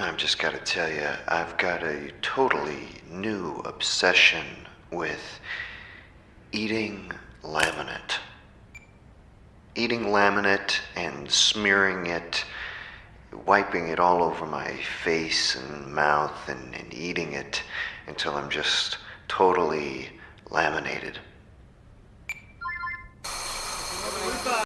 I've just got to tell you, I've got a totally new obsession with eating laminate. Eating laminate and smearing it, wiping it all over my face and mouth, and, and eating it until I'm just totally laminated.